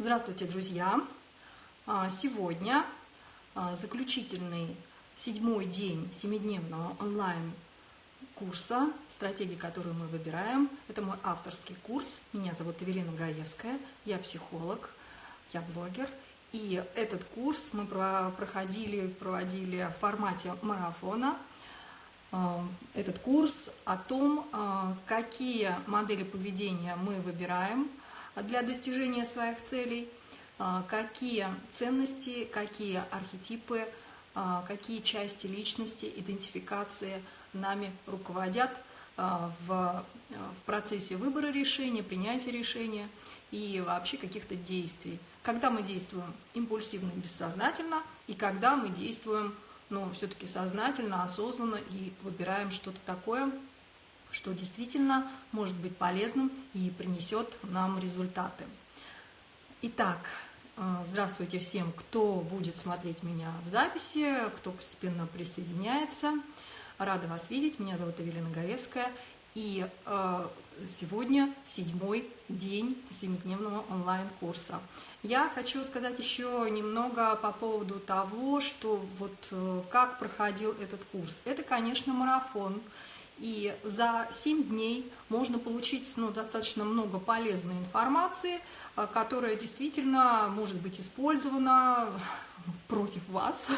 Здравствуйте, друзья! А, сегодня а, заключительный седьмой день семидневного онлайн-курса «Стратегии, которую мы выбираем». Это мой авторский курс. Меня зовут Эвелина Гаевская, я психолог, я блогер. И этот курс мы проходили, проводили в формате марафона. А, этот курс о том, какие модели поведения мы выбираем – для достижения своих целей, а, какие ценности, какие архетипы, а, какие части личности, идентификации нами руководят а, в, процессе выбора решения, принятия решения и вообще каких-то действий. Когда мы действуем импульсивно, бессознательно, и когда мы действуем ну, все-таки сознательно, осознанно и выбираем что-то такое, что действительно может быть полезным и принесет нам результаты. Итак, э, здравствуйте всем, кто будет смотреть меня в записи, кто постепенно присоединяется. Рада вас видеть, меня зовут Эвелина Горевская, и э, сегодня седьмой день семидневного онлайн-курса. Я хочу сказать еще немного по поводу того, что вот э, как проходил этот курс. Это, конечно, марафон, и за 7 дней можно получить ну, достаточно много полезной информации, э, которая действительно может быть использована против вас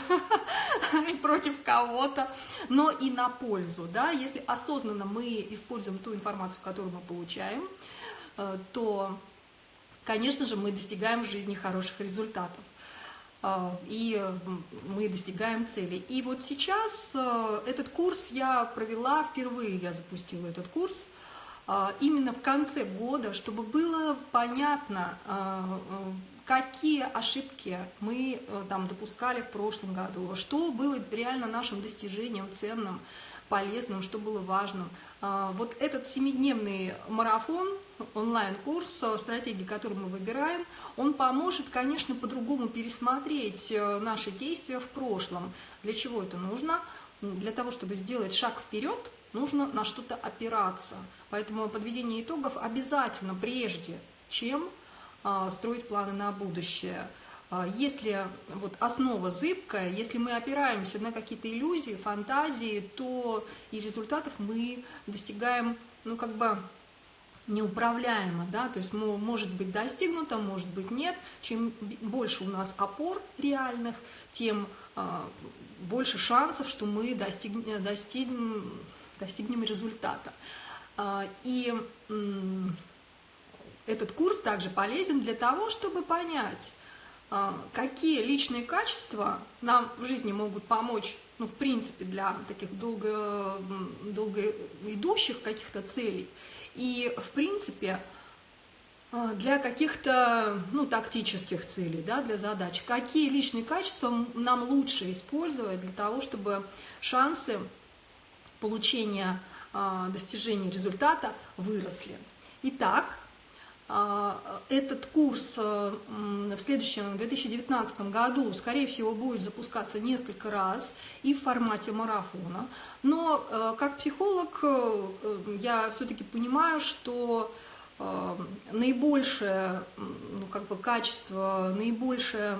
против кого-то, но и на пользу. Да? Если осознанно мы используем ту информацию, которую мы получаем, э, то, конечно же, мы достигаем в жизни хороших результатов. А, и мы достигаем цели. И вот сейчас э, этот курс я провела, впервые я запустила этот курс, а, именно в конце года, чтобы было понятно, а, э, какие ошибки мы э, там допускали в прошлом году, что было реально нашим достижением ценным, полезным, что было важным. Вот этот семидневный марафон, онлайн-курс э, стратегии, который мы выбираем, он поможет, конечно, по-другому пересмотреть э, наши действия в прошлом. Для чего это нужно? Для того, чтобы сделать шаг вперед, нужно на что-то опираться. Поэтому подведение итогов обязательно прежде, чем э, строить планы на будущее. Если вот основа зыбкая, если мы опираемся на какие-то иллюзии, фантазии, то и результатов мы достигаем, ну, как бы неуправляемо, да, то есть может быть достигнуто, может быть нет. Чем больше у нас опор реальных, тем э, больше шансов, что мы достигнем, достигнем, достигнем результата. Э, и этот курс также полезен для того, чтобы понять, э, какие личные качества нам в жизни могут помочь, ну, в принципе, для таких долго, долго идущих каких-то целей, и, в принципе, а, для каких-то ну, тактических целей, да, для задач, какие личные качества нам лучше использовать для того, чтобы шансы получения а, достижения результата выросли. Итак, этот курс э, в следующем, 2019 году, скорее всего, будет запускаться несколько раз и в формате марафона. Но э, как психолог э, я все-таки понимаю, что наибольшее ну, как бы качество, наибольшее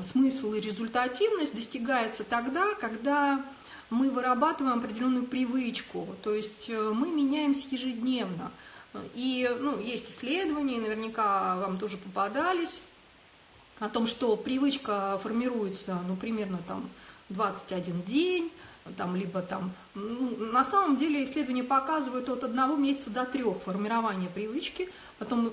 смысл и результативность достигается тогда, когда мы вырабатываем определенную привычку, то есть мы меняемся ежедневно. И ну, есть исследования, наверняка вам тоже попадались, о том, что привычка формируется, ну, примерно там 21 день, там, либо там, ну, на самом деле исследования показывают от одного месяца до трех формирования привычки, потом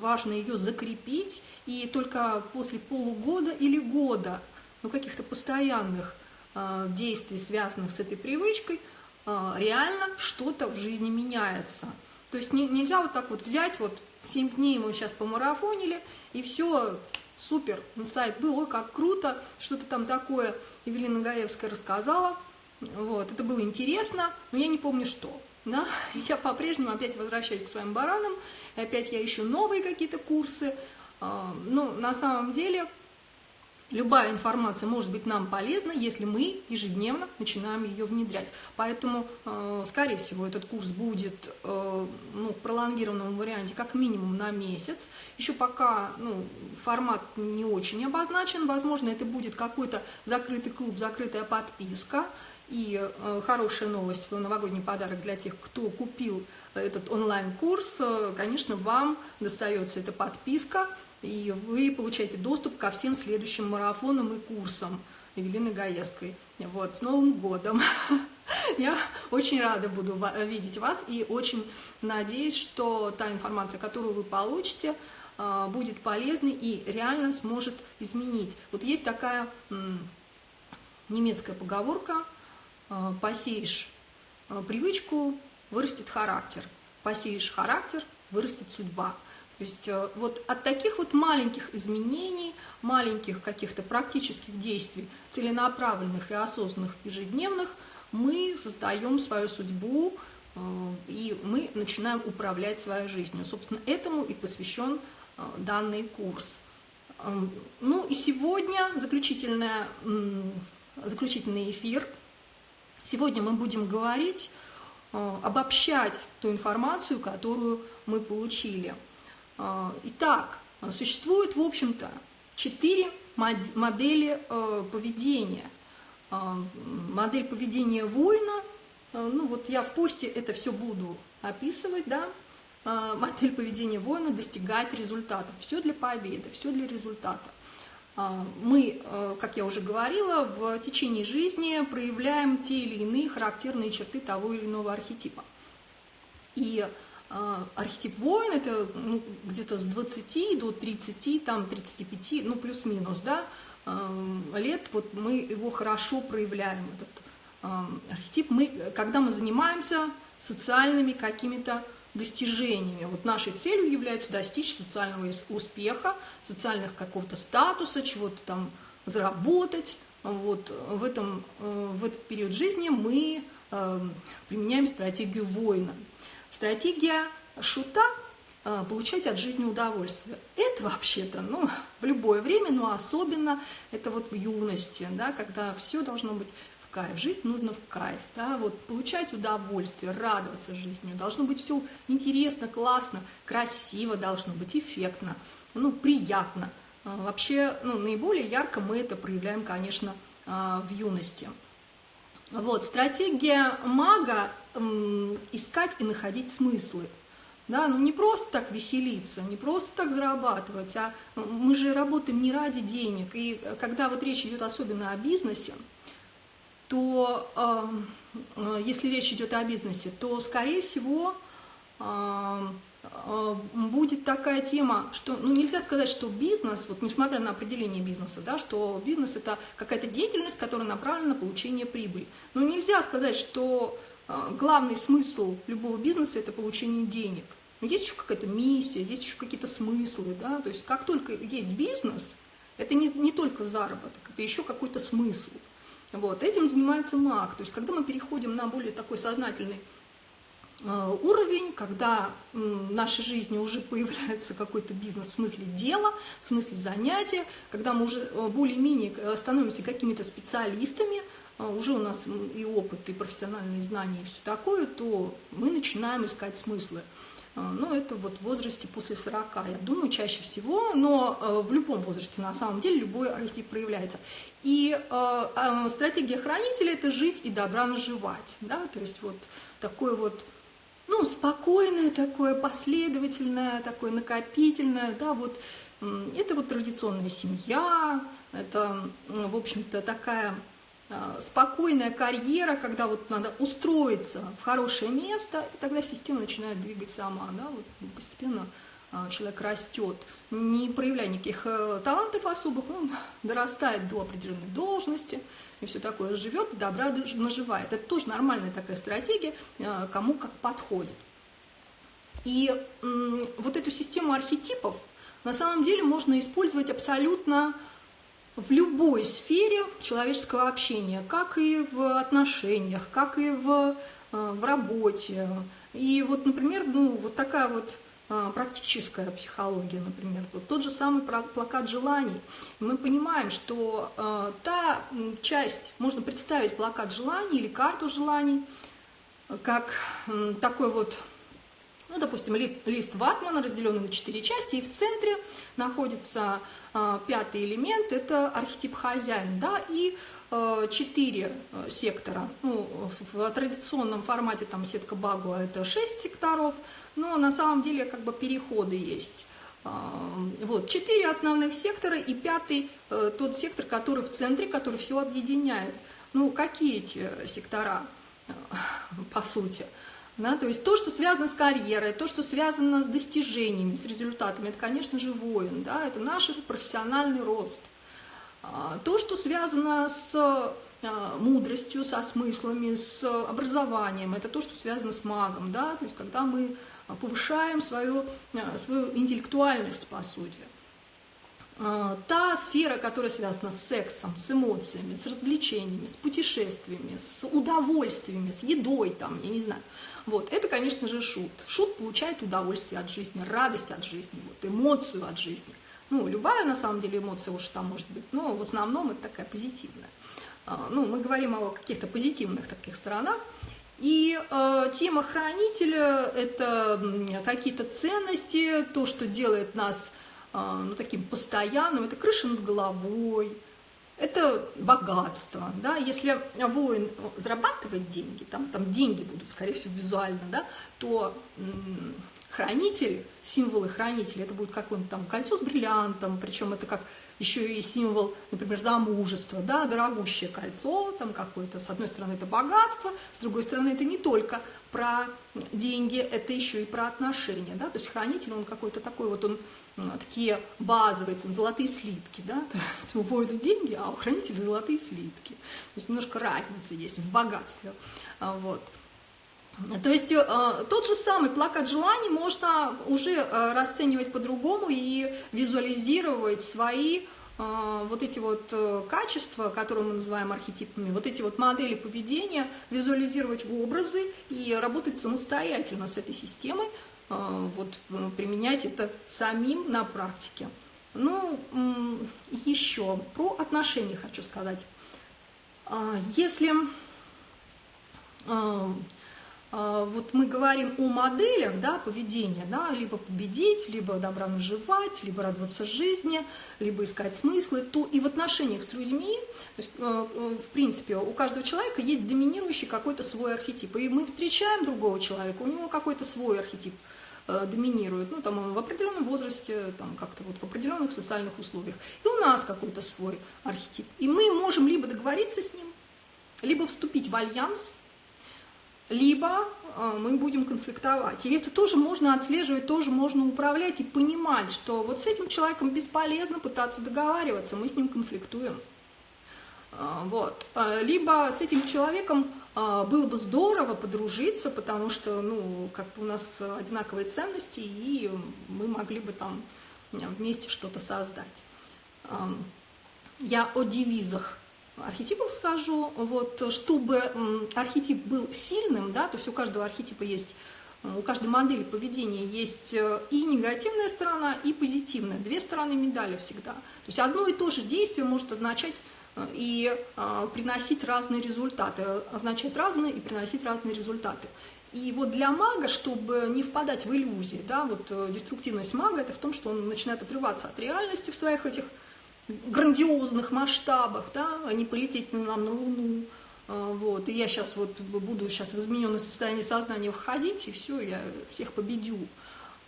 важно ее закрепить, и только после полугода или года, ну, каких-то постоянных э, действий, связанных с этой привычкой, э, реально что-то в жизни меняется – то есть не, нельзя вот так вот взять, вот 7 дней мы сейчас помарафонили, и все, супер, инсайт был, ой, как круто, что-то там такое Евелина Гаевская рассказала, вот, это было интересно, но я не помню что, да, я по-прежнему опять возвращаюсь к своим баранам, и опять я ищу новые какие-то курсы, а, ну, на самом деле, Любая информация может быть нам полезна, если мы ежедневно начинаем ее внедрять. Поэтому, э, скорее всего, этот курс будет э, ну, в пролонгированном варианте как минимум на месяц. Еще пока ну, формат не очень обозначен. Возможно, это будет какой-то закрытый клуб, закрытая подписка. И э, хорошая новость, новогодний подарок для тех, кто купил этот онлайн-курс, конечно, вам достается эта подписка и вы получаете доступ ко всем следующим марафонам и курсам Евелины Гаевской. Вот, с Новым годом! Я очень рада буду видеть вас и очень надеюсь, что та информация, которую вы получите, а, будет полезной и реально сможет изменить. Вот есть такая немецкая поговорка а, «посеешь а, привычку, вырастет характер, посеешь характер, вырастет судьба». То есть э, вот от таких вот маленьких изменений, маленьких каких-то практических действий, целенаправленных и осознанных ежедневных, мы создаем свою судьбу, э, и мы начинаем управлять своей жизнью. Собственно, этому и посвящен э, данный курс. Эм, ну и сегодня заключительная, заключительный эфир. Сегодня мы будем говорить, обобщать ту информацию, которую мы получили – итак, существует, в общем-то, четыре модели э, поведения. А, модель поведения воина, э, ну вот я в посте это все буду описывать, да, а, модель поведения воина достигать результатов. Все для победы, все для результата. Мы, э, как я уже говорила, в течение жизни проявляем те или иные характерные черты того или иного архетипа. И а, архетип воин это ну, где-то с 20 до 30, там 35, ну плюс-минус, да, лет, вот мы его хорошо проявляем, этот архетип. Мы, когда мы занимаемся социальными какими-то достижениями. Вот нашей целью является достичь социального успеха, социальных какого-то статуса, чего-то там заработать. Вот в, этом, э, в этот период жизни мы применяем стратегию воина. Стратегия шута э, получать от жизни удовольствие. Это вообще-то, ну, в любое время, но особенно это вот в юности, да, когда все должно быть в кайф. Жить нужно в кайф, да, вот получать удовольствие, радоваться жизнью. Должно быть все интересно, классно, красиво должно быть, эффектно, ну, приятно. Э, вообще, ну, наиболее ярко мы это проявляем, конечно, э, в юности. Вот, стратегия мага искать и находить смыслы. Да, ну не просто так веселиться, не просто так зарабатывать, а мы же работаем не ради денег. И когда вот речь идет особенно о бизнесе, то э, если речь идет о бизнесе, то, скорее всего, э, э, будет такая тема, что ну, нельзя сказать, что бизнес, вот несмотря на определение бизнеса, да, что бизнес это какая-то деятельность, которая направлена на получение прибыли. Но нельзя сказать, что главный смысл любого бизнеса – это получение денег. Но есть еще какая-то миссия, есть еще какие-то смыслы, да, то есть как только есть бизнес, это не, не только заработок, это еще какой-то смысл. Вот, этим занимается маг, то есть когда мы переходим на более такой сознательный э, уровень, когда э, в нашей жизни уже появляется какой-то бизнес в смысле дела, в смысле занятия, когда мы уже э, более-менее становимся какими-то специалистами, а уже у нас и опыт, и профессиональные знания, и все такое, то мы начинаем искать смыслы. А, ну, это вот в возрасте после 40, я думаю, чаще всего, но э, в любом возрасте, на самом деле, любой архетип проявляется. И э, стратегия хранителя – это жить и добра наживать, да, то есть вот такое вот, ну, спокойное такое, последовательное, такое накопительное, да, вот это вот традиционная семья, это, в общем-то, такая спокойная карьера, когда вот надо устроиться в хорошее место, и тогда система начинает двигать сама, да, вот постепенно э, человек растет, не проявляя никаких э, талантов особых, он дорастает до определенной должности, и все такое, живет, добра наживает. Это тоже нормальная такая стратегия, кому как подходит. И вот эту систему архетипов на самом деле можно использовать абсолютно в любой сфере человеческого общения, как и в отношениях, как и в, э, в работе. И вот, например, ну, вот такая вот а, практическая психология, например, вот тот же самый плакат желаний. Мы понимаем, что э, та часть, можно представить плакат желаний или карту желаний, как э, такой вот ну, допустим, лист ватмана, разделенный на четыре части, и в центре находится э, пятый элемент, это архетип хозяин, да, и э, четыре э, сектора. Ну, в, в традиционном формате там сетка Багуа это шесть секторов, но на самом деле как бы переходы есть. Вот, четыре основных сектора и пятый, тот сектор, который в центре, который все объединяет. Ну, какие эти сектора, по сути? Да, то есть то, что связано с карьерой, то, что связано с достижениями, с результатами, это, конечно же, воин, да, это наш профессиональный рост. А, то, что связано с а, мудростью, со смыслами, с образованием, это то, что связано с магом, да, то есть когда мы повышаем свою, а, свою интеллектуальность, по сути. Та сфера, которая связана с сексом, с эмоциями, с развлечениями, с путешествиями, с удовольствиями, с едой, там, я не знаю, вот, это, конечно же, шут. Шут получает удовольствие от жизни, радость от жизни, вот, эмоцию от жизни. Ну, любая, на самом деле, эмоция уж там может быть, но в основном это такая позитивная. А, ну, мы говорим о каких-то позитивных таких сторонах. И э, тема хранителя – это какие-то ценности, то, что делает нас э, ну, таким постоянным, это крыша над головой, это богатство, да, если воин зарабатывает деньги, там, там деньги будут, скорее всего, визуально, да, то хранитель, символы хранителя, это будет какое-нибудь там кольцо с бриллиантом, причем это как еще и символ, например, замужества, да, дорогущее кольцо, там какое-то, с одной стороны, это богатство, с другой стороны, это не только про деньги, это еще и про отношения, да, то есть хранитель, он какой-то такой вот, он такие базовые цены, золотые слитки, да, то есть у воина деньги, а у хранителя золотые слитки, то есть немножко разница есть в богатстве, а, вот. То есть э, тот же самый плакат желаний можно уже э, расценивать по-другому и визуализировать свои э, вот эти вот качества, которые мы называем архетипами, вот эти вот модели поведения, визуализировать в образы и работать самостоятельно с этой системой, вот применять это самим на практике. Ну, еще про отношения хочу сказать. Если а, вот мы говорим о моделях да, поведения, да, либо победить, либо добра наживать, либо радоваться жизни, либо искать смыслы, то и в отношениях с людьми, то есть, э, э, в принципе, у каждого человека есть доминирующий какой-то свой архетип. И мы встречаем другого человека, у него какой-то свой архетип э, доминирует, ну, там, в определенном возрасте, там, как-то вот в определенных социальных условиях. И у нас какой-то свой архетип. И мы можем либо договориться с ним, либо вступить в альянс, либо э, мы будем конфликтовать. И это тоже можно отслеживать, тоже можно управлять и понимать, что вот с этим человеком бесполезно пытаться договариваться, мы с ним конфликтуем. Э, вот. Э, либо с этим человеком было бы здорово подружиться, потому что ну, как бы у нас одинаковые ценности, и мы могли бы там вместе что-то создать. Я о девизах архетипов скажу, вот, чтобы архетип был сильным, да, то есть у каждого архетипа есть, у каждой модели поведения есть э, и негативная сторона, и позитивная, две стороны медали всегда. То есть одно и то же действие может означать э, и э, приносить разные результаты, означать разные и приносить разные результаты. И вот для мага, чтобы не впадать в иллюзии, да, вот деструктивность мага, это в том, что он начинает отрываться от реальности в своих этих грандиозных масштабах, да, а не полететь нам на Луну. А, вот. И я сейчас вот буду сейчас в измененное состояние сознания входить, и все, я всех победю.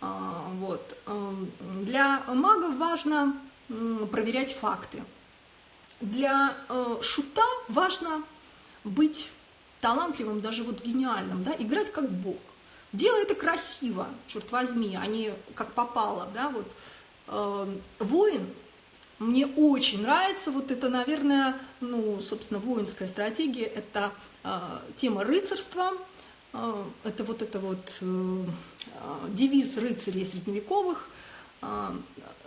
А, вот. Для магов важно проверять факты. Для шута важно быть талантливым, даже вот гениальным, да, играть как бог. Делай это красиво, черт возьми, а не как попало, да, вот. Воин мне очень нравится вот это, наверное, ну, собственно, воинская стратегия, это э, тема рыцарства, э, это вот это вот э, девиз рыцарей средневековых, э,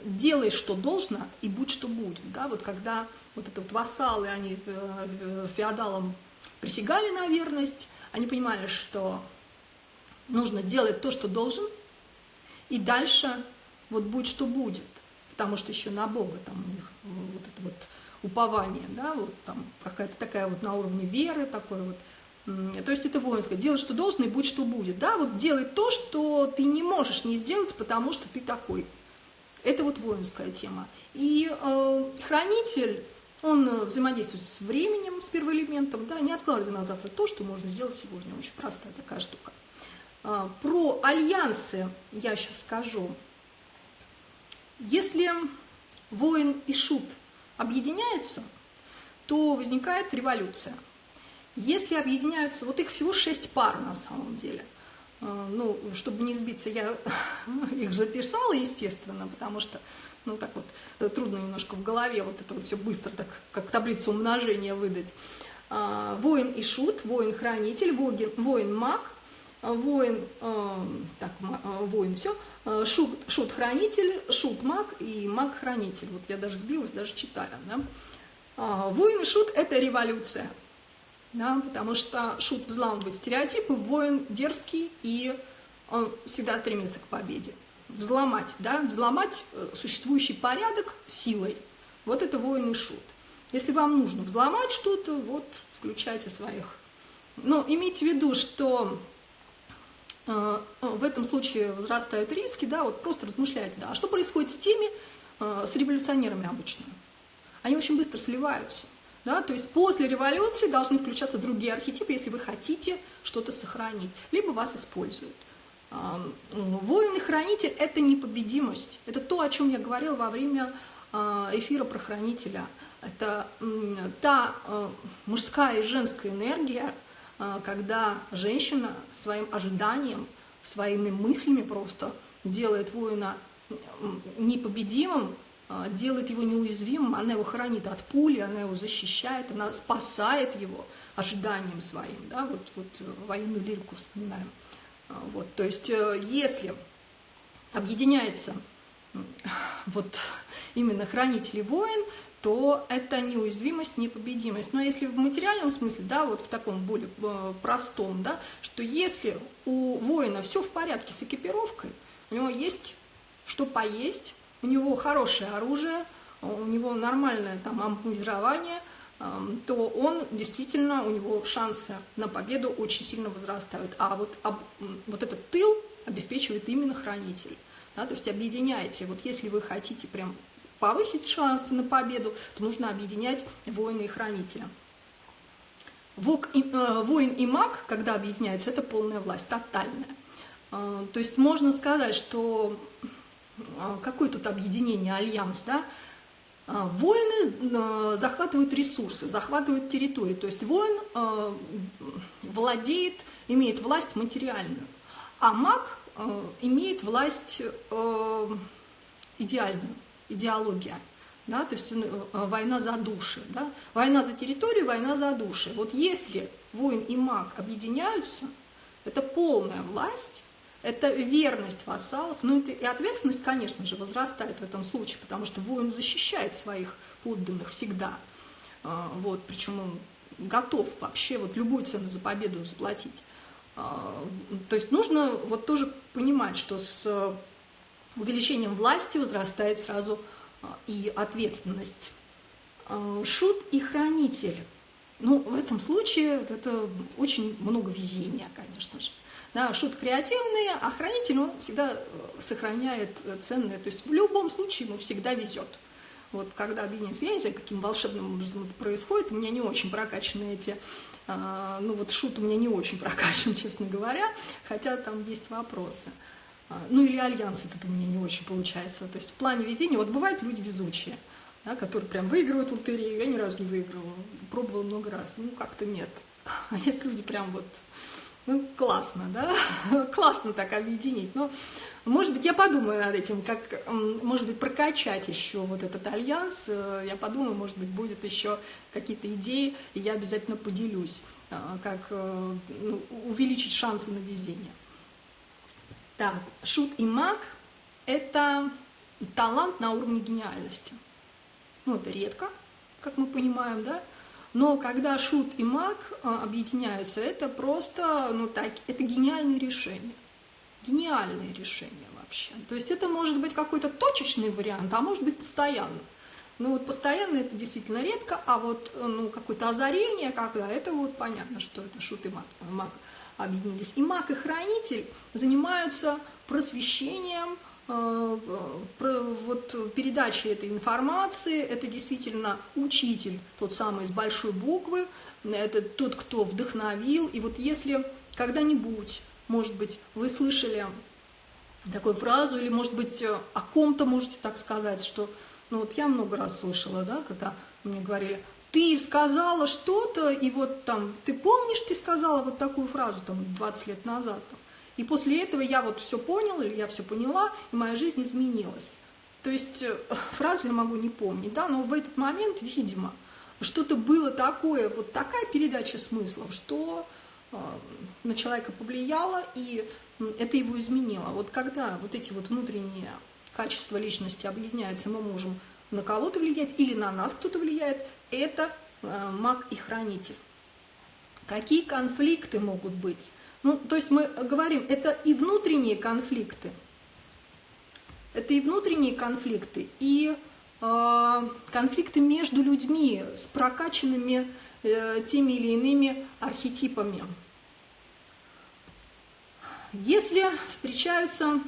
делай, что должно, и будь, что будет. Да? Вот когда вот это вот вассалы, они э, феодалам присягали на верность, они понимали, что нужно делать то, что должен, и дальше вот будет что будет, потому что еще на Бога там у них вот это вот упование, да, вот там какая-то такая вот на уровне веры, такой вот, то есть это воинское. Делай, что должно, и будь, что будет. Да? Вот делай то, что ты не можешь не сделать, потому что ты такой. Это вот воинская тема. И э, хранитель, он взаимодействует с временем, с первоэлементом, да, не откладывай на завтра то, что можно сделать сегодня. Очень простая такая штука. Э, про альянсы я сейчас скажу. Если воин и шут объединяются, то возникает революция. Если объединяются, вот их всего шесть пар на самом деле. Э, ну, чтобы не сбиться, я их записала, естественно, потому что, ну, так вот, э, трудно немножко в голове вот это вот все быстро, так, как таблицу умножения выдать. А, воин и шут, воин-хранитель, воин-маг, воин, э, так, воин, все, шут, шут-хранитель, шут-маг и маг-хранитель. Вот я даже сбилась, даже читая, да. А, воин и шут – это революция – да, потому что шут взламывает стереотипы, воин дерзкий, и он всегда стремится к победе. Взломать, да, взломать э, существующий порядок силой. Вот это воин и шут. Если вам нужно взломать что-то, вот включайте своих. Но имейте в виду, что э, в этом случае возрастают риски, да, вот просто размышляйте, да, а что происходит с теми, э, с революционерами обычно? Они очень быстро сливаются. Да? То есть после революции должны включаться другие архетипы, если вы хотите что-то сохранить, либо вас используют. Воин и хранитель – это непобедимость. Это то, о чем я говорила во время эфира про хранителя. Это та мужская и женская энергия, когда женщина своим ожиданием, своими мыслями просто делает воина непобедимым, а, делает его неуязвимым, она его хранит от пули, она его защищает, она спасает его ожиданием своим, да, вот, вот э, военную лирику вспоминаем. А, вот, то есть э, если объединяется вот именно хранитель и воин, то это неуязвимость, непобедимость. Но если в материальном смысле, да, вот в таком более э, простом, да, что если у воина все в порядке с экипировкой, у него есть что поесть, у него хорошее оружие, у него нормальное там ампутирование, то он действительно, у него шансы на победу очень сильно возрастают. А вот, а, вот этот тыл обеспечивает именно хранитель. Да, то есть объединяйте. Вот если вы хотите прям повысить шансы на победу, то нужно объединять воина и хранителя. Вок и, э, воин и маг, когда объединяются, это полная власть, тотальная. Э, то есть можно сказать, что а, какое тут объединение, альянс, да? А, воины а, захватывают ресурсы, захватывают территорию. То есть воин владеет, имеет власть материальную, а маг имеет власть идеальную, идеология. Да, то есть война за души. Да? Война за территорию, война за души. Вот если воин и маг объединяются, это полная власть, это верность вассалов, ну и ответственность, конечно же, возрастает в этом случае, потому что воин защищает своих подданных всегда. А, вот, причем он готов вообще вот любую цену за победу заплатить. А, то есть нужно вот тоже понимать, что с увеличением власти возрастает сразу а, и ответственность. Шут и хранитель. Ну, в этом случае это очень много везения, конечно же. Да, шут креативный, а хранитель, он всегда э, сохраняет ценное. То есть в любом случае ему всегда везет. Вот когда объединяется, я не знаю, каким волшебным образом это происходит, у меня не очень прокачаны эти, а, ну вот шут у меня не очень прокачан, честно говоря, хотя там есть вопросы. А, ну или альянс это у меня не очень получается. То есть в плане везения, вот бывают люди везучие, да, которые прям выигрывают лотерею, я ни разу не выигрывала, пробовала много раз, ну как-то нет. А есть люди прям вот ну, классно, да? классно так объединить. Но, может быть, я подумаю над этим, как, может быть, прокачать еще вот этот альянс. Э, я подумаю, может быть, будет еще какие-то идеи, и я обязательно поделюсь, э, как э, ну, увеличить шансы на везение. Так, шут и маг – это талант на уровне гениальности. Ну, это редко, как мы понимаем, да? Но когда шут и маг а, объединяются, это просто, ну так, это гениальное решение. Гениальное решение вообще. То есть это может быть какой-то точечный вариант, а может быть постоянно. Ну вот постоянно это действительно редко, а вот ну, какое-то озарение, когда это вот понятно, что это шут и маг, маг объединились. И маг и хранитель занимаются просвещением, э, вот передачей этой информации, это действительно учитель, тот самый с большой буквы, это тот, кто вдохновил. И вот если когда-нибудь, может быть, вы слышали такую фразу, или, может быть, о ком-то можете так сказать, что, ну вот я много раз слышала, да, когда мне говорили, ты сказала что-то, и вот там, ты помнишь, ты сказала вот такую фразу там 20 лет назад, и после этого я вот все поняла, или я все поняла, и моя жизнь изменилась. То есть э, фразу я могу не помнить, да, но в этот момент, видимо, что-то было такое, вот такая передача смыслов, что э, на человека повлияло, и это его изменило. Вот когда вот эти вот внутренние качества личности объединяются, мы можем на кого-то влиять или на нас кто-то влияет, это э, маг и хранитель. Какие конфликты могут быть? Ну, то есть мы говорим, это и внутренние конфликты, это и внутренние конфликты, и э, конфликты между людьми с прокачанными э, теми или иными архетипами. Если встречаются,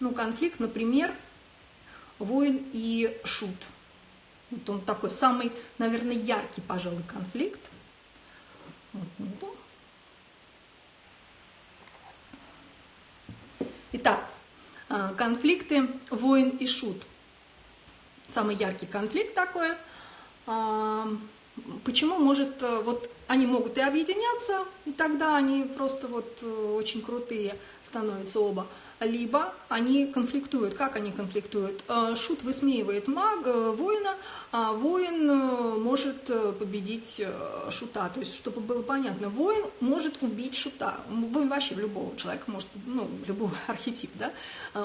ну, конфликт, например, воин и шут. Вот он такой самый, наверное, яркий, пожалуй, конфликт. Вот, ну, Итак, а, конфликты воин и шут. Самый яркий конфликт такой. Почему может, э, вот они могут и объединяться, и тогда они просто вот э, очень крутые становятся оба либо они конфликтуют. Как они конфликтуют? Э, шут высмеивает маг, воина, а воин может победить шута. То есть, чтобы было понятно, воин может убить шута. Воин вообще любого человека может, ну, любого архетип, да,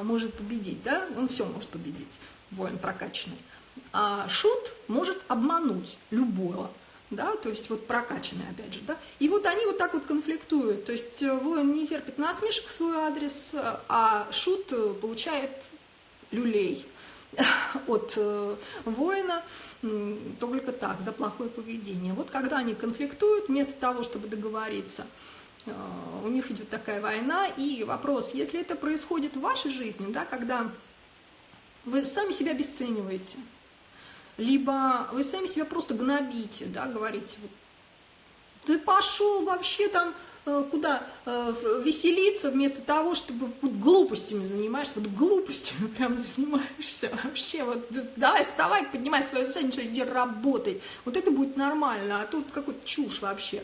может победить, да, он все может победить, воин прокачанный. А шут может обмануть любого да, то есть вот прокачанные, опять же, да, и вот они вот так вот конфликтуют, то есть э, воин не терпит насмешек в свой адрес, а шут э, получает люлей от э, воина только так, за плохое поведение. Вот когда они конфликтуют, вместо того, чтобы договориться, у них идет такая война, и вопрос, если это происходит в вашей жизни, да, когда вы сами себя обесцениваете, либо вы сами себя просто гнобите, да, говорите, вот, ты пошел вообще там э, куда э, веселиться, вместо того, чтобы вот глупостями занимаешься, вот глупостями прям занимаешься вообще, вот давай вставай, поднимай свою задницу, иди работай, вот это будет нормально, а тут какой-то чушь вообще.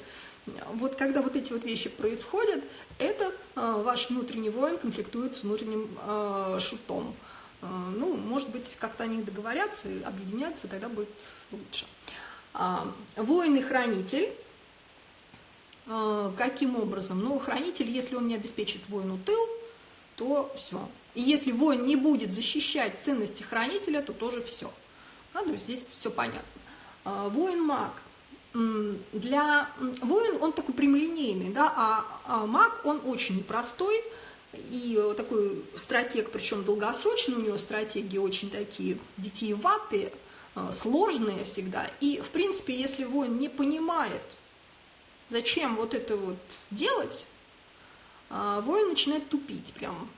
Вот когда вот эти вот вещи происходят, это э, ваш внутренний воин конфликтует с внутренним э, шутом. А, ну, может быть, как-то они договорятся, объединятся, тогда будет лучше. А, воин и хранитель. А, каким образом? Ну, хранитель, если он не обеспечит воину тыл, то все. И если воин не будет защищать ценности хранителя, то тоже все. Да, то здесь все понятно. Воин-маг. Для воин он такой прямолинейный, да, а маг он очень непростой, и такой стратег, причем долгосрочный, у него стратегии очень такие витиеватые, а, сложные всегда. И, в принципе, если воин не понимает, зачем вот это вот делать, а, воин начинает тупить прям.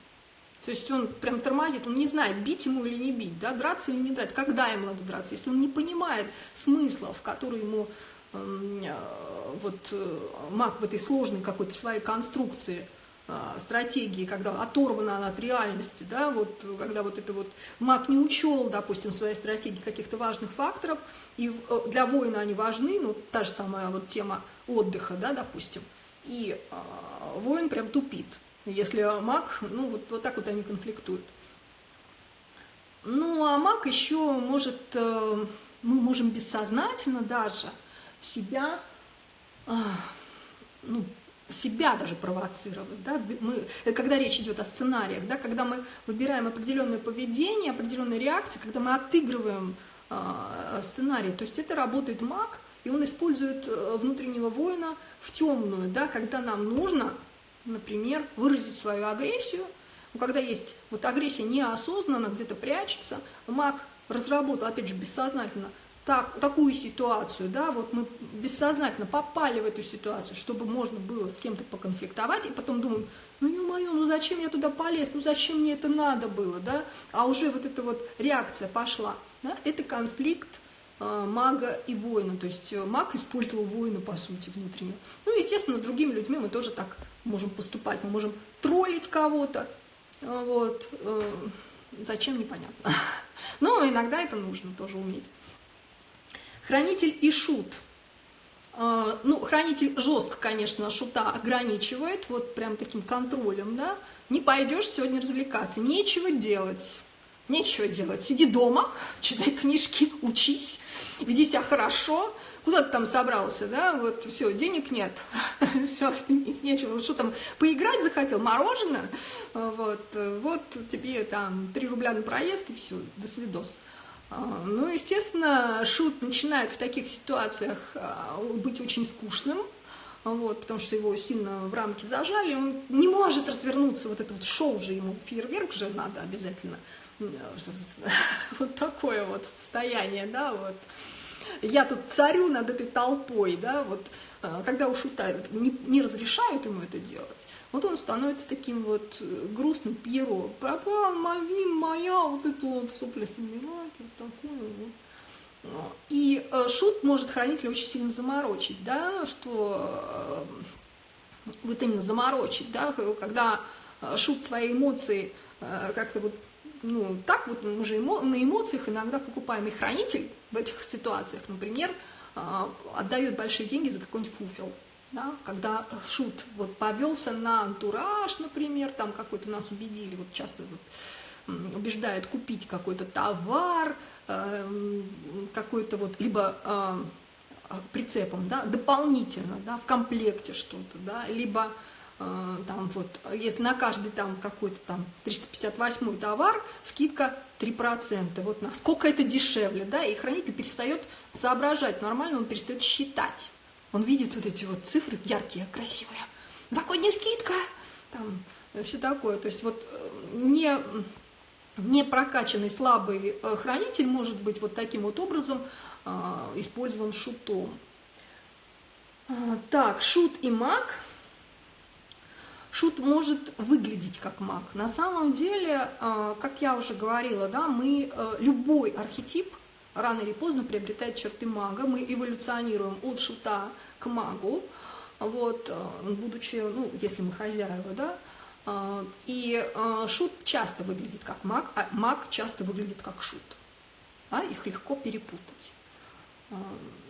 То есть он прям тормозит, он не знает, бить ему или не бить, да, драться или не драться, когда ему надо драться. Если он не понимает смыслов, которые ему а, вот э, маг в этой сложной какой-то своей конструкции – стратегии, когда оторвана она от реальности, да, вот, когда вот это вот маг не учел, допустим, своей стратегии каких-то важных факторов, и э, для воина они важны, ну, та же самая вот тема отдыха, да, допустим, и э, воин прям тупит, если маг, ну, вот, вот так вот они конфликтуют. Ну, а маг еще может, э, мы можем бессознательно даже себя, э, ну, себя даже провоцировать, да, мы, когда речь идет о сценариях, да, когда мы выбираем определенное поведение, определенные реакции, когда мы отыгрываем э, сценарий, то есть это работает маг, и он использует э, внутреннего воина в темную, да, когда нам нужно, например, выразить свою агрессию, когда есть вот агрессия неосознанно, где-то прячется, маг разработал, опять же, бессознательно, так, такую ситуацию, да, вот мы бессознательно попали в эту ситуацию, чтобы можно было с кем-то поконфликтовать, и потом думаем, ну мое, ну зачем я туда полез, ну зачем мне это надо было, да, а уже вот эта вот реакция пошла, да, это конфликт э, мага и воина, то есть э, маг использовал воина, по сути, внутренне. Ну, естественно, с другими людьми мы тоже так можем поступать, мы можем троллить кого-то, э, вот, э, зачем, непонятно. Но иногда это нужно тоже уметь. Хранитель и шут. А, ну, хранитель жестко, конечно, шута ограничивает, вот прям таким контролем, да. Не пойдешь сегодня развлекаться, нечего делать. Нечего делать. Сиди дома, читай книжки, учись, веди себя хорошо. Куда ты там собрался, да? Вот все, денег нет. все, нечего. Что там, поиграть захотел? Мороженое? Вот, вот тебе там 3 рубля на проезд и все, до свидос. А, ну, естественно, шут начинает в таких ситуациях а, быть очень скучным, вот, потому что его сильно в рамки зажали, он не может развернуться, вот это вот шоу же ему, фейерверк же надо обязательно, вот такое вот состояние, да, вот. Я тут царю над этой толпой, да, вот, а, когда уж не, не разрешают ему это делать, вот он становится таким вот э, грустным Пьеро. Пропал Мальвин моя, вот это вот сопли собирать, вот такое вот. И э, шут может хранителя очень сильно заморочить, да, что э, вот именно заморочить, да, когда шут свои эмоции как-то вот, ну, так вот мы же эмо на эмоциях иногда покупаем и хранитель в этих ситуациях, например, отдает большие деньги за какой-нибудь фуфел, да, когда шут вот повелся на антураж, например, там какой-то нас убедили, вот часто вот, убеждают купить какой-то товар, э, какой-то вот, либо э, прицепом, да, дополнительно, да, в комплекте что-то, да, либо э, там вот, если на каждый там какой-то там 358 товар, скидка 3%, вот насколько это дешевле, да, и хранитель перестает соображать, нормально он перестает считать, он видит вот эти вот цифры яркие, красивые. Новогодняя скидка, там все такое. То есть вот э, не, не прокачанный слабый э, хранитель может быть вот таким вот образом э, использован шутом. Так, шут и маг. Шут может выглядеть как маг. На самом деле, как я уже говорила, да, мы любой архетип – рано или поздно приобретает черты мага. Мы эволюционируем от шута к магу, вот, э, будучи, ну, если мы хозяева, да, э, и э, шут часто выглядит как маг, а маг часто выглядит как шут. А их легко перепутать.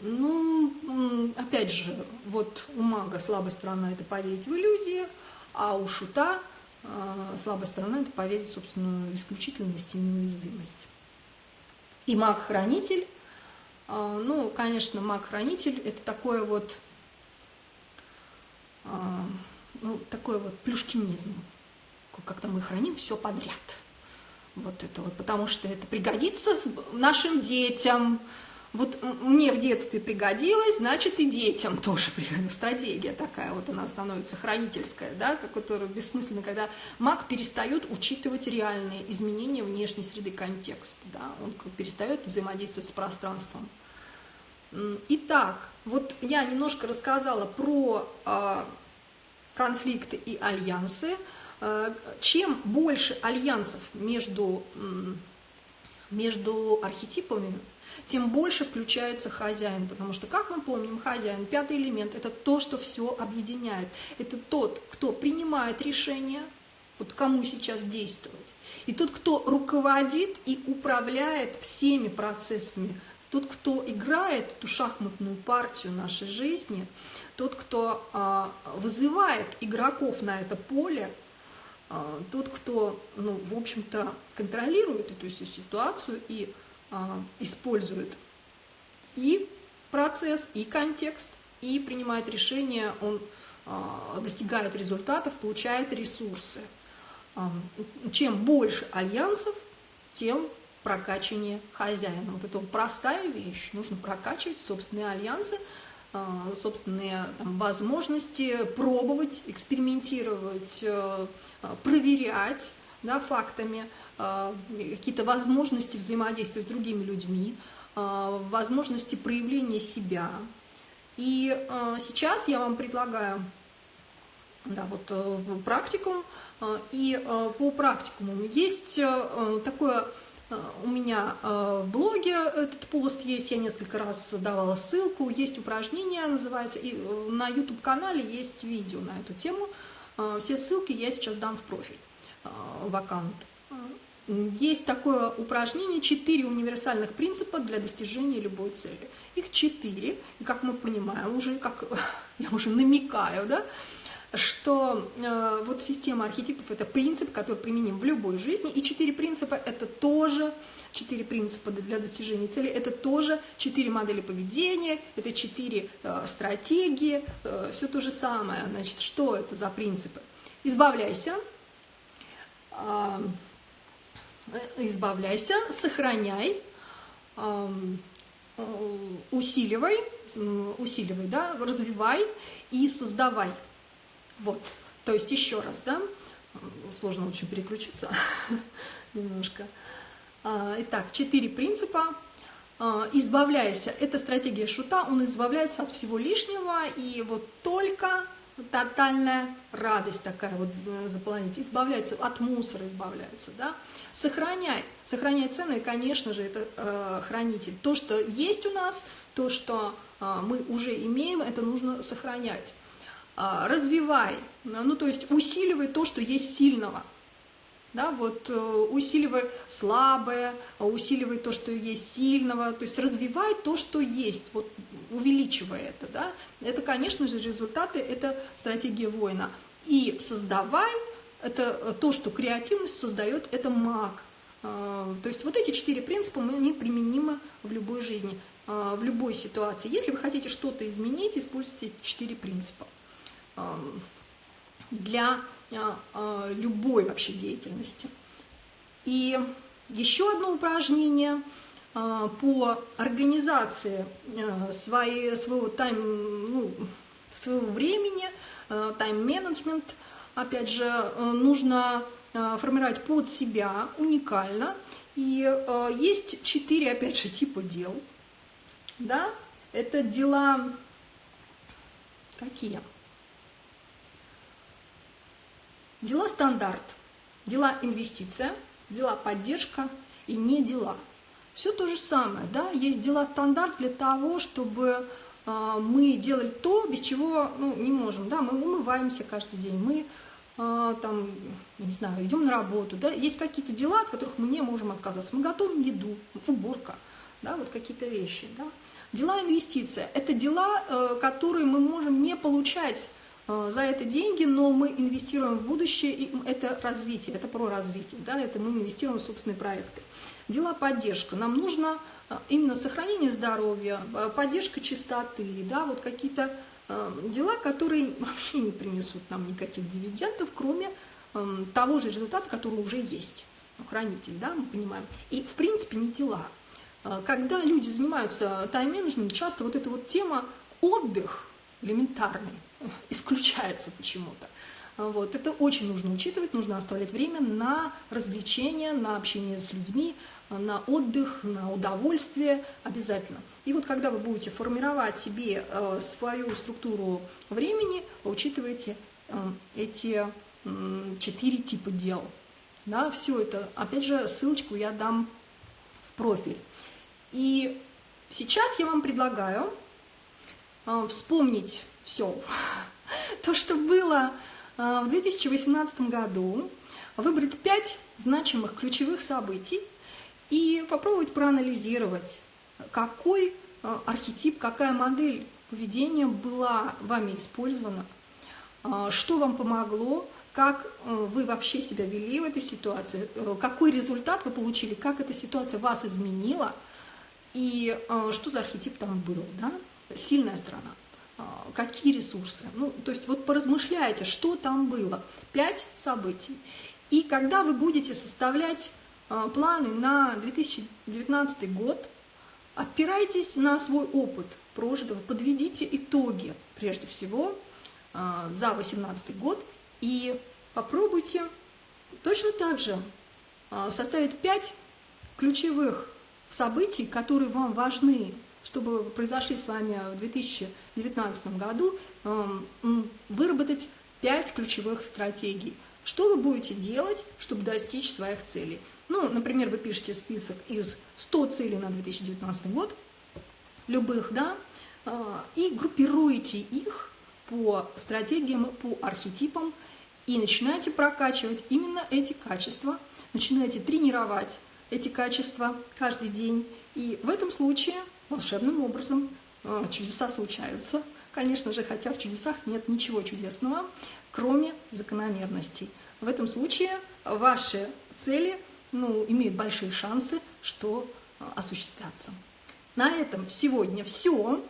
Ну, опять же, вот у мага слабая сторона – это поверить в иллюзии, а у шута слабая сторона – это поверить в собственную исключительность и неуязвимость и маг-хранитель. А, ну, конечно, маг-хранитель – это такое вот, а, ну, такой вот плюшкинизм. Как-то мы храним все подряд. Вот это вот, потому что это пригодится нашим детям, вот мне в детстве пригодилось, значит и детям тоже стратегия такая вот она становится хранительская, да, которая бессмысленно, когда маг перестает учитывать реальные изменения внешней среды контекста, да, он перестает взаимодействовать с пространством. Итак, вот я немножко рассказала про э, конфликты и альянсы. Э, чем больше альянсов между, между архетипами, тем больше включается хозяин, потому что, как мы помним, хозяин, пятый элемент, это то, что все объединяет. Это тот, кто принимает решение, вот кому сейчас действовать. И тот, кто руководит и управляет всеми процессами, тот, кто играет эту шахматную партию нашей жизни, тот, кто а, вызывает игроков на это поле, тот, кто, ну, в общем-то, контролирует эту всю ситуацию и а, использует и процесс, и контекст, и принимает решения, он а, достигает результатов, получает ресурсы. А, чем больше альянсов, тем прокачивание хозяина. Вот это вот простая вещь. Нужно прокачивать собственные альянсы, собственные там, возможности, пробовать, экспериментировать, проверять, да, фактами, какие-то возможности взаимодействовать с другими людьми, возможности проявления себя. И сейчас я вам предлагаю да, вот, практикум, и по практикуму есть такое у меня э, в блоге этот пост есть, я несколько раз давала ссылку, есть упражнение, называется, и э, на YouTube-канале есть видео на эту тему. Э, все ссылки я сейчас дам в профиль, в аккаунт. Есть такое упражнение «Четыре универсальных принципа для достижения любой цели». Их четыре, и как мы понимаем, уже как я уже намекаю, да, что э, вот система архетипов – это принцип, который применим в любой жизни, и четыре принципа – это тоже четыре принципа для достижения цели, это тоже четыре модели поведения, это четыре э, стратегии, э, все то же самое. Значит, что это за принципы? Избавляйся, э, избавляйся, сохраняй, э, усиливай, усиливай, да, развивай и создавай – вот, то есть еще раз, да, сложно очень переключиться немножко. А, итак, четыре принципа. А, избавляйся, это стратегия шута, он избавляется от всего лишнего, и вот только тотальная радость такая вот заполонить, избавляется от мусора, избавляется, да, сохраняй, сохраняй цены, конечно же, это э, хранитель. То, что есть у нас, то, что э, мы уже имеем, это нужно сохранять. А, развивай, ну то есть усиливай то, что есть сильного. Да, вот э, усиливай слабое, усиливай то, что есть сильного, то есть развивай то, что есть, вот увеличивай это, да. Это, конечно же, результаты, это стратегия воина. И создавай, это то, что креативность создает, это маг. А, то есть вот эти четыре принципа, они применимы в любой жизни, а, в любой ситуации. Если вы хотите что-то изменить, используйте четыре принципа для а, а, любой вообще деятельности. И еще одно упражнение а, по организации своей, своего, тайм, ну, своего времени, тайм-менеджмент. Опять же, нужно формировать под себя уникально. И есть четыре, опять же, типа дел. Да? Это дела какие? Дела стандарт, дела инвестиция, дела поддержка и не дела. Все то же самое, да, есть дела стандарт для того, чтобы э, мы делали то, без чего ну, не можем, да, мы умываемся каждый день, мы э, там, не знаю, идем на работу, да, есть какие-то дела, от которых мы не можем отказаться, мы готовим еду, уборка, да, вот какие-то вещи, да. Дела инвестиция – это дела, э, которые мы можем не получать за это деньги, но мы инвестируем в будущее, и это развитие, это про развитие, да, это мы инвестируем в собственные проекты. Дела поддержка. Нам нужно э, именно сохранение здоровья, э, поддержка чистоты, да, вот какие-то дела, которые вообще не принесут нам никаких дивидендов, кроме того же результата, который уже есть. Хранитель, да, мы понимаем. И, в принципе, не дела. Когда люди занимаются тайм-менеджментом, часто вот эта вот тема отдых элементарный, исключается почему-то. Вот. Это очень нужно учитывать, нужно оставлять время на развлечения, на общение с людьми, на отдых, на удовольствие обязательно. И вот когда вы будете формировать себе э, свою структуру времени, учитывайте э, эти четыре типа дел. Да, все это, опять же, ссылочку я дам в профиль. И сейчас я вам предлагаю вспомнить все. То, что было а, в 2018 году, выбрать пять значимых ключевых событий и попробовать проанализировать, какой а, архетип, какая модель поведения была вами использована, что вам помогло, как вы вообще себя вели в этой ситуации, какой результат вы получили, как эта ситуация вас изменила и что за архетип там был. Да? Сильная сторона – а, какие ресурсы. Ну, то есть вот поразмышляйте, что там было. Пять событий. И когда вы будете составлять а, планы на 2019 год, опирайтесь на свой опыт прожитого, подведите итоги прежде всего а, за 2018 год и попробуйте Точно так же составить 5 ключевых событий, которые вам важны, чтобы произошли с вами в 2019 году, выработать 5 ключевых стратегий. Что вы будете делать, чтобы достичь своих целей? Ну, например, вы пишете список из 100 целей на 2019 год, любых, да, а, и группируете их по стратегиям, по архетипам, и начинаете прокачивать именно эти качества, начинаете тренировать эти качества каждый день. И в этом случае волшебным образом а, чудеса случаются. Конечно же, хотя в чудесах нет ничего чудесного, кроме закономерностей. В этом случае ваши цели ну, имеют большие шансы, что а, осуществятся. На этом сегодня все.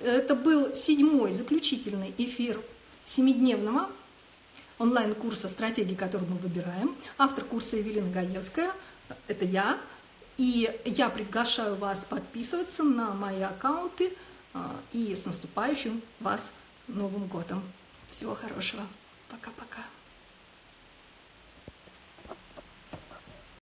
Это был седьмой заключительный эфир семидневного онлайн-курса «Стратегии, которые мы выбираем». Автор курса Евелина Гаевская, это я. И я приглашаю вас подписываться на мои аккаунты а, и с наступающим вас Новым годом. Всего хорошего. Пока-пока.